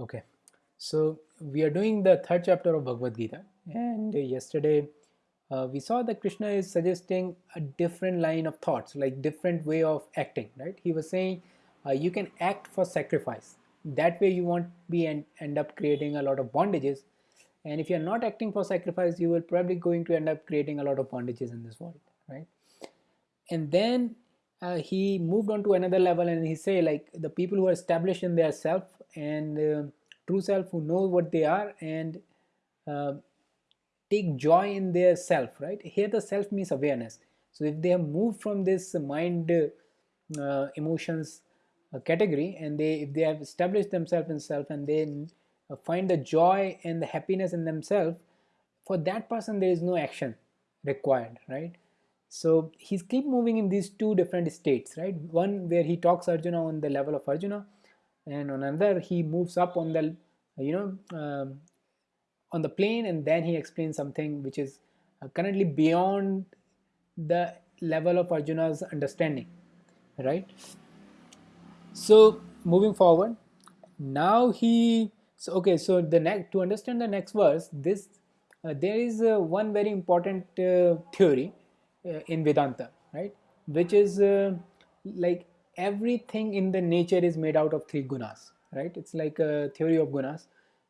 Okay, so we are doing the third chapter of Bhagavad Gita, and yesterday uh, we saw that Krishna is suggesting a different line of thoughts, like different way of acting. Right? He was saying uh, you can act for sacrifice. That way you won't be and end up creating a lot of bondages. And if you're not acting for sacrifice, you will probably going to end up creating a lot of bondages in this world, right? And then uh, he moved on to another level and he say like the people who are established in their self and uh, true self who know what they are and uh, take joy in their self right? Here the self means awareness. So if they have moved from this mind uh, emotions uh, category and they if they have established themselves in self and they uh, find the joy and the happiness in themselves for that person there is no action required right? So he's keep moving in these two different states right? One where he talks arjuna on the level of arjuna and on another he moves up on the you know um, on the plane and then he explains something which is uh, currently beyond the level of arjuna's understanding right? So moving forward now he so okay so the next to understand the next verse this uh, there is uh, one very important uh, theory uh, in vedanta right? Which is uh, like everything in the nature is made out of three gunas right? It's like a theory of gunas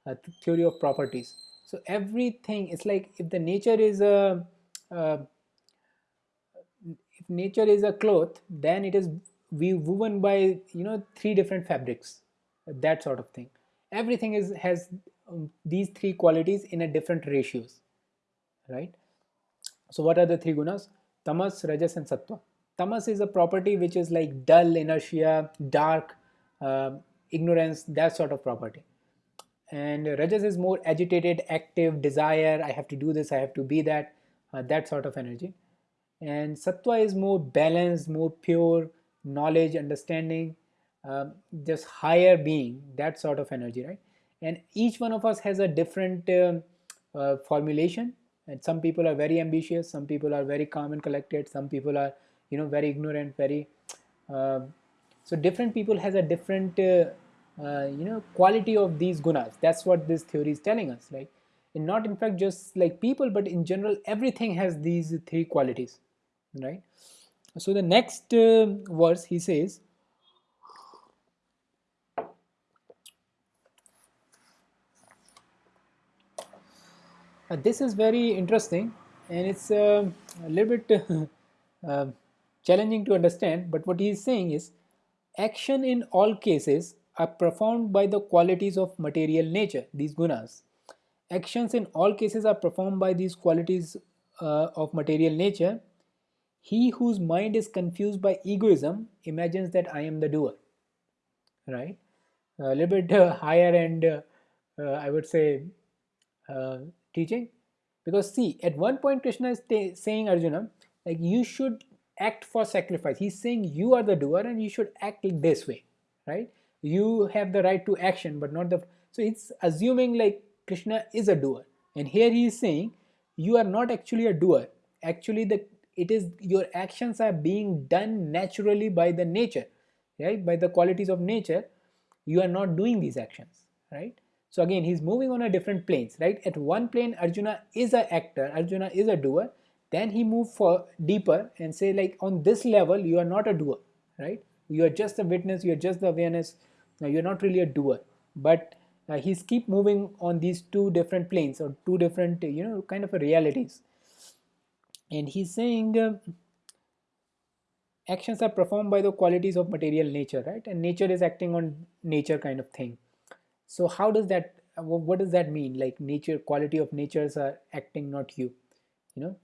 a theory of properties. So everything it's like if the nature is a uh, if nature is a cloth then it is woven by you know three different fabrics that sort of thing. Everything is has um, these three qualities in a different ratios right? So what are the three gunas? Tamas rajas and sattva tamas is a property which is like dull inertia dark uh, ignorance that sort of property. And rajas is more agitated active desire i have to do this i have to be that uh, that sort of energy. And sattva is more balanced more pure knowledge understanding uh, just higher being that sort of energy right? And each one of us has a different uh, uh, formulation. And some people are very ambitious some people are very calm and collected some people are you know very ignorant very uh, so different people has a different uh, uh, you know quality of these gunas. That's what this theory is telling us like and not in fact just like people but in general everything has these three qualities right? So the next uh, verse he says uh, this is very interesting and it's uh, a little bit challenging to understand but what he is saying is action in all cases are performed by the qualities of material nature these gunas. Actions in all cases are performed by these qualities uh, of material nature. He whose mind is confused by egoism imagines that i am the doer right? A little bit uh, higher end uh, uh i would say uh, teaching. Because see at one point krishna is saying arjuna like you should act for sacrifice. He's saying you are the doer and you should act this way right? You have the right to action but not the so it's assuming like krishna is a doer. And here he is saying you are not actually a doer. Actually the it is your actions are being done naturally by the nature right? By the qualities of nature. You are not doing these actions right? So again he's moving on a different planes right? At one plane arjuna is an actor arjuna is a doer then he move for deeper and say like on this level you are not a doer right? You are just a witness you are just the awareness. Now you're not really a doer. But uh, he's keep moving on these two different planes or two different you know kind of realities. And he's saying uh, actions are performed by the qualities of material nature right? And nature is acting on nature kind of thing. So how does that what does that mean? Like nature quality of natures are acting not you you know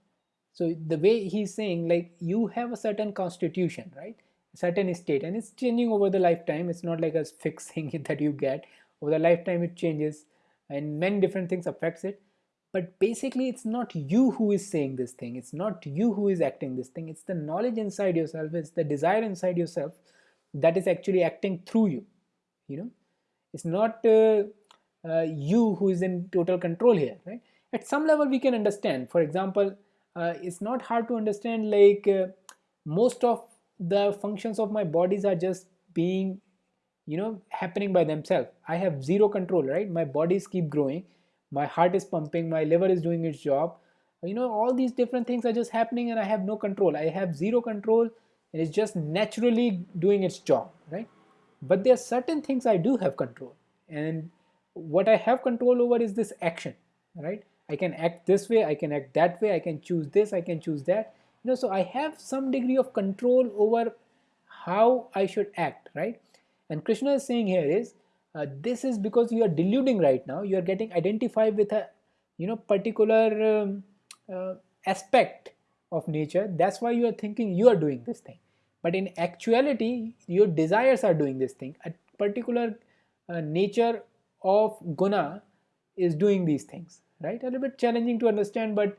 so the way he's saying like you have a certain constitution right? A certain state and it's changing over the lifetime. It's not like a fixed thing that you get. Over the lifetime it changes and many different things affects it. But basically it's not you who is saying this thing. It's not you who is acting this thing. It's the knowledge inside yourself. It's the desire inside yourself that is actually acting through you you know? It's not uh, uh, you who is in total control here right? At some level we can understand. For example uh, it's not hard to understand like uh, most of the functions of my bodies are just being you know happening by themselves. I have zero control right? My bodies keep growing. My heart is pumping. My liver is doing its job. You know all these different things are just happening and i have no control. I have zero control and it's just naturally doing its job right? But there are certain things i do have control. And what i have control over is this action right i can act this way i can act that way i can choose this i can choose that. You know so i have some degree of control over how i should act right? And krishna is saying here is uh, this is because you are deluding right now you are getting identified with a you know particular um, uh, aspect of nature. That's why you are thinking you are doing this thing. But in actuality your desires are doing this thing. A particular uh, nature of guna is doing these things right? A little bit challenging to understand but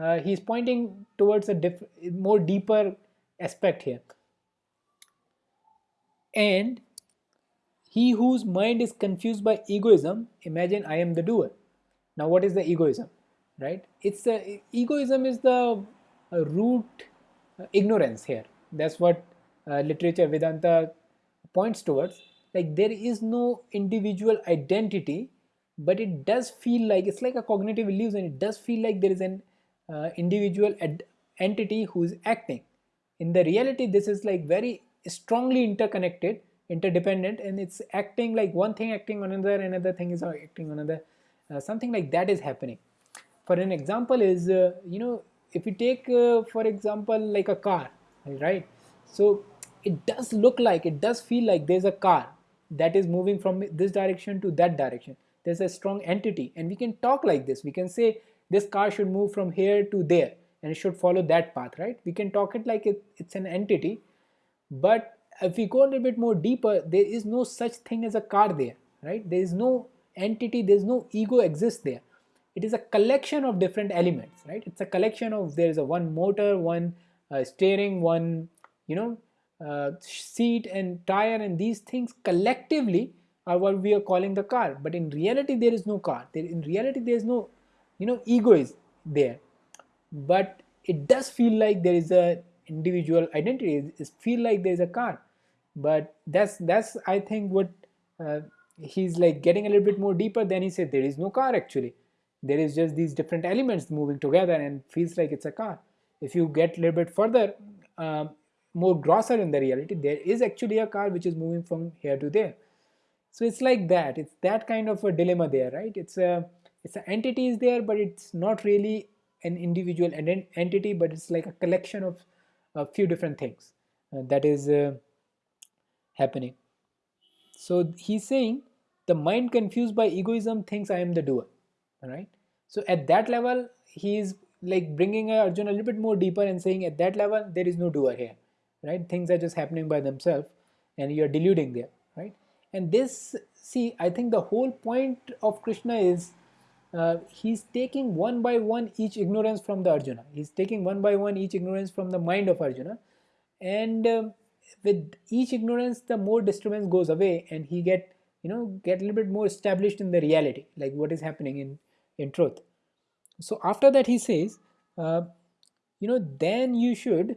uh, he's pointing towards a more deeper aspect here. And he whose mind is confused by egoism imagine i am the doer. Now what is the egoism right? It's the egoism is the uh, root uh, ignorance here. That's what uh, literature vedanta points towards. Like there is no individual identity but it does feel like it's like a cognitive illusion. It does feel like there is an uh, individual entity who is acting. In the reality this is like very strongly interconnected interdependent and it's acting like one thing acting on another another thing is acting on another uh, something like that is happening. For an example is uh, you know if you take uh, for example like a car right? So it does look like it does feel like there's a car that is moving from this direction to that direction there's a strong entity. And we can talk like this. We can say this car should move from here to there and it should follow that path right? We can talk it like it, it's an entity. But if we go a little bit more deeper there is no such thing as a car there right? There is no entity there's no ego exists there. It is a collection of different elements right? It's a collection of there is a one motor one uh, steering one you know uh, seat and tire and these things collectively are what we are calling the car. But in reality there is no car. There in reality there is no you know ego is there. But it does feel like there is a individual identity. It feel like there is a car. But that's that's i think what uh, he's like getting a little bit more deeper than he said. There is no car actually. There is just these different elements moving together and feels like it's a car. If you get a little bit further um, more grosser in the reality there is actually a car which is moving from here to there so it's like that. It's that kind of a dilemma there right? It's a it's an entity is there but it's not really an individual entity but it's like a collection of a few different things uh, that is uh, happening. So he's saying the mind confused by egoism thinks i am the doer right? So at that level he is like bringing Arjun a little bit more deeper and saying at that level there is no doer here right? Things are just happening by themselves and you're deluding there right and this see I think the whole point of Krishna is uh, he's taking one by one each ignorance from the Arjuna. He's taking one by one each ignorance from the mind of Arjuna. And uh, with each ignorance the more disturbance goes away and he get you know get a little bit more established in the reality like what is happening in in truth. So after that he says uh, you know then you should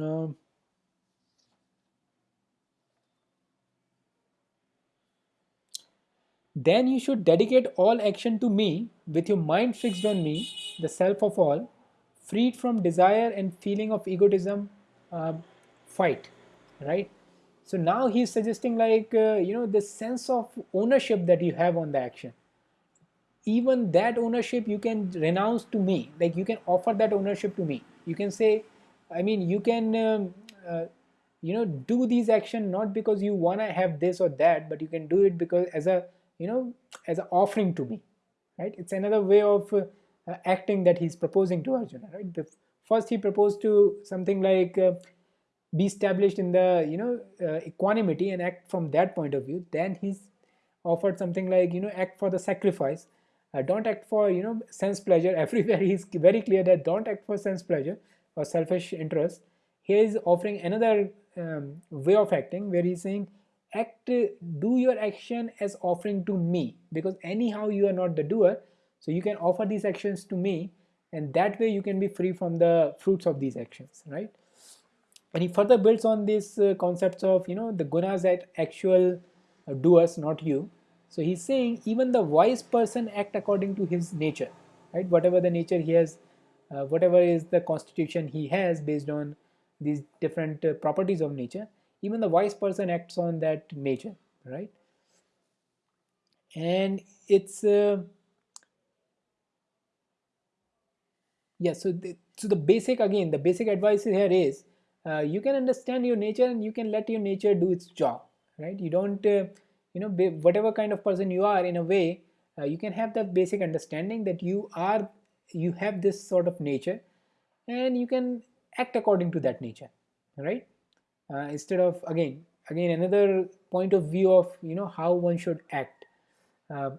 uh, then you should dedicate all action to me with your mind fixed on me the self of all freed from desire and feeling of egotism uh, fight right? So now he's suggesting like uh, you know the sense of ownership that you have on the action. Even that ownership you can renounce to me. Like you can offer that ownership to me. You can say i mean you can um, uh, you know do these action not because you want to have this or that but you can do it because as a you know as an offering to me right? It's another way of uh, acting that he's proposing to arjuna right? The first he proposed to something like uh, be established in the you know uh, equanimity and act from that point of view. Then he's offered something like you know act for the sacrifice. Uh, don't act for you know sense pleasure. Everywhere he's very clear that don't act for sense pleasure or selfish interest. He is offering another um, way of acting where he's saying act do your action as offering to me. Because anyhow you are not the doer so you can offer these actions to me and that way you can be free from the fruits of these actions right? And he further builds on these uh, concepts of you know the gunas at actual uh, doers not you. So he's saying even the wise person act according to his nature right? Whatever the nature he has uh, whatever is the constitution he has based on these different uh, properties of nature even the wise person acts on that nature right? And it's uh, yeah so the, so the basic again the basic advice here is uh, you can understand your nature and you can let your nature do its job right? You don't uh, you know whatever kind of person you are in a way uh, you can have that basic understanding that you are you have this sort of nature and you can act according to that nature right? Uh, instead of again again another point of view of you know how one should act. Uh,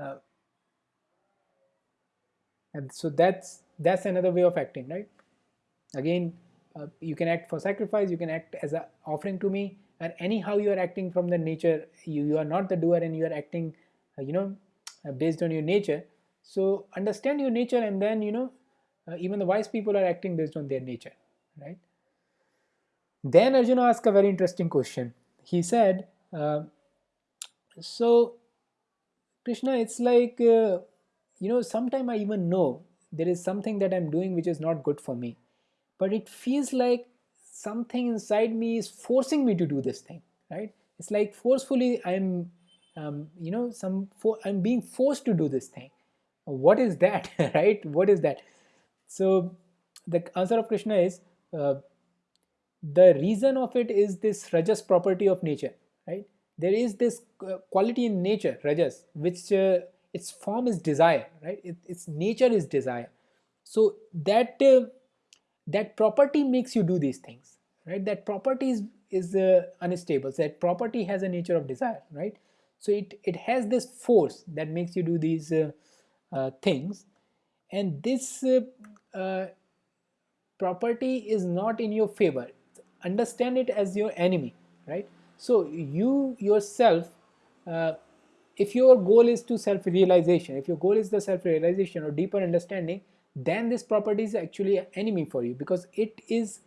uh, and so that's that's another way of acting right? Again uh, you can act for sacrifice you can act as an offering to me and anyhow you are acting from the nature you, you are not the doer and you are acting uh, you know uh, based on your nature so understand your nature and then you know uh, even the wise people are acting based on their nature right? Then arjuna asked a very interesting question. He said uh, so krishna it's like uh, you know sometime i even know there is something that i'm doing which is not good for me. But it feels like something inside me is forcing me to do this thing right? It's like forcefully i'm um, you know some i'm being forced to do this thing what is that? Right? What is that? So the answer of krishna is uh, the reason of it is this rajas property of nature right? There is this uh, quality in nature rajas which uh, its form is desire right? It, its nature is desire. So that uh, that property makes you do these things right? That property is, is uh, unstable. So that property has a nature of desire right? So it it has this force that makes you do these uh, things. And this uh, uh, property is not in your favor. Understand it as your enemy right? So you yourself uh, if your goal is to self-realization if your goal is the self-realization or deeper understanding then this property is actually an enemy for you because it is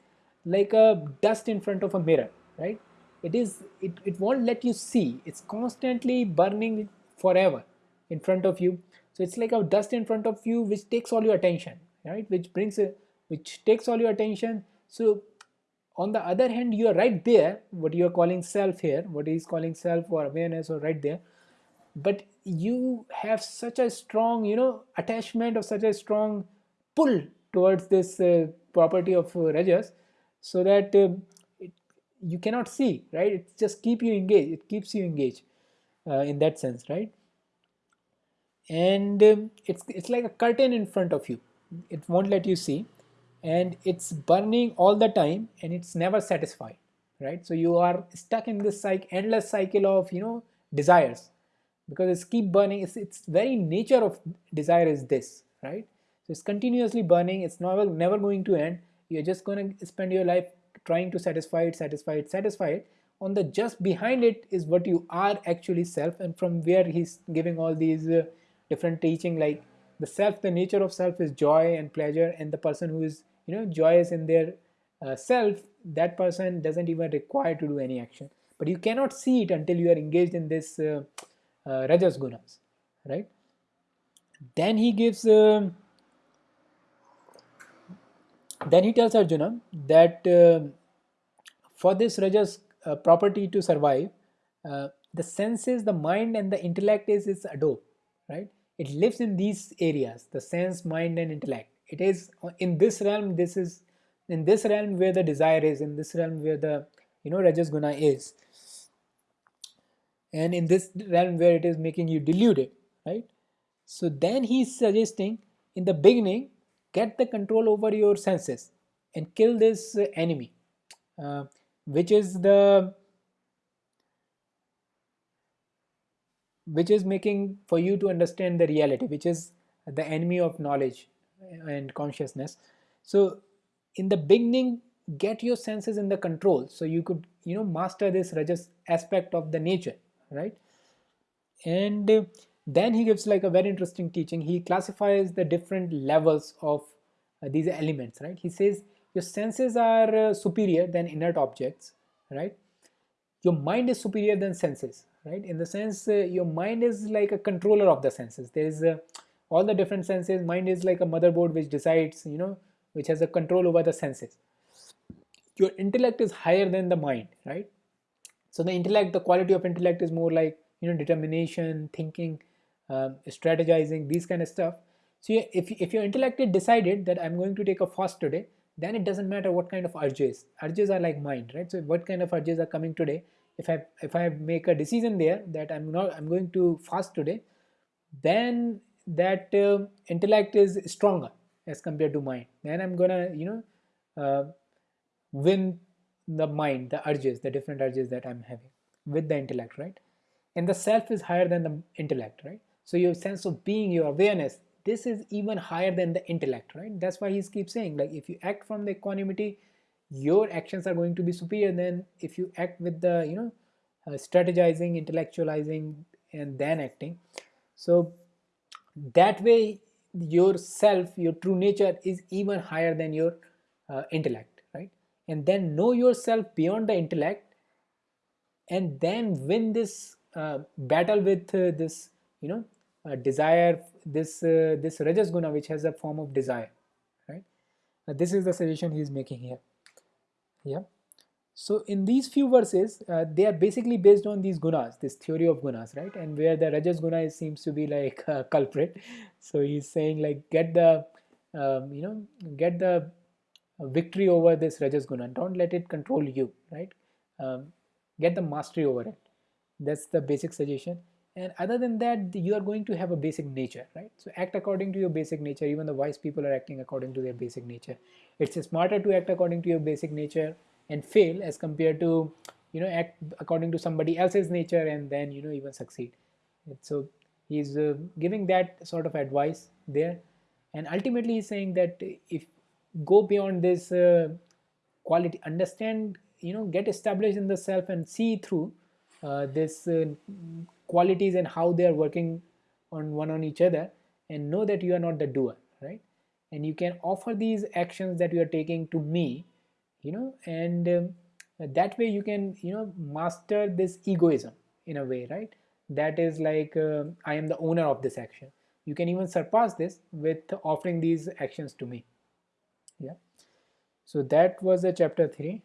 like a dust in front of a mirror right? It is it, it won't let you see. It's constantly burning forever in front of you so it's like a dust in front of you which takes all your attention right? Which brings a which takes all your attention. So on the other hand you are right there what you are calling self here what he is calling self or awareness or right there. But you have such a strong you know attachment of such a strong pull towards this uh, property of uh, rajas so that uh, it, you cannot see right? It just keep you engaged it keeps you engaged uh, in that sense right and um, it's it's like a curtain in front of you. It won't let you see. And it's burning all the time and it's never satisfied right? So you are stuck in this cycle endless cycle of you know desires. Because it's keep burning. It's, it's very nature of desire is this right? So it's continuously burning. It's never never going to end. You're just going to spend your life trying to satisfy it satisfy it satisfy it. On the just behind it is what you are actually self. And from where he's giving all these uh, different teaching like the self the nature of self is joy and pleasure and the person who is you know joyous in their uh, self that person doesn't even require to do any action but you cannot see it until you are engaged in this uh, uh, rajas gunas right then he gives um, then he tells Arjuna that uh, for this Rajas uh, property to survive, uh, the senses, the mind, and the intellect is its adobe, right? It lives in these areas, the sense, mind, and intellect. It is in this realm. This is in this realm where the desire is. In this realm where the you know Rajas guna is, and in this realm where it is making you deluded, right? So then he's suggesting in the beginning get the control over your senses and kill this enemy uh, which is the which is making for you to understand the reality which is the enemy of knowledge and consciousness. So in the beginning get your senses in the control so you could you know master this rajas aspect of the nature right? And then he gives like a very interesting teaching. He classifies the different levels of uh, these elements right? He says your senses are uh, superior than inert objects right? Your mind is superior than senses right? In the sense uh, your mind is like a controller of the senses. There is uh, all the different senses. Mind is like a motherboard which decides you know which has a control over the senses. Your intellect is higher than the mind right? So the intellect the quality of intellect is more like you know determination thinking um, strategizing these kind of stuff. So if, if your intellect is decided that i'm going to take a fast today then it doesn't matter what kind of urges. Urges are like mind right? So what kind of urges are coming today if i if i make a decision there that i'm not i'm going to fast today then that uh, intellect is stronger as compared to mind. Then i'm gonna you know uh, win the mind the urges the different urges that i'm having with the intellect right? And the self is higher than the intellect right? So your sense of being your awareness this is even higher than the intellect right? That's why he keeps saying like if you act from the equanimity your actions are going to be superior than if you act with the you know uh, strategizing intellectualizing and then acting. So that way your self your true nature is even higher than your uh, intellect right? And then know yourself beyond the intellect and then win this uh, battle with uh, this you know uh, desire this uh, this rajas guna which has a form of desire right? This is the suggestion he is making here yeah. So in these few verses uh, they are basically based on these gunas this theory of gunas right? And where the rajas guna is, seems to be like a culprit. So he's saying like get the um, you know get the victory over this rajas guna. Don't let it control you right? Um, get the mastery over it. That's the basic suggestion and other than that you are going to have a basic nature right? So act according to your basic nature. Even the wise people are acting according to their basic nature. It's smarter to act according to your basic nature and fail as compared to you know act according to somebody else's nature and then you know even succeed. So he's uh, giving that sort of advice there. And ultimately he's saying that if go beyond this uh, quality understand you know get established in the self and see through uh, this uh, qualities and how they are working on one on each other and know that you are not the doer right? And you can offer these actions that you are taking to me you know and um, that way you can you know master this egoism in a way right? That is like uh, i am the owner of this action. You can even surpass this with offering these actions to me. Yeah. So that was the chapter 3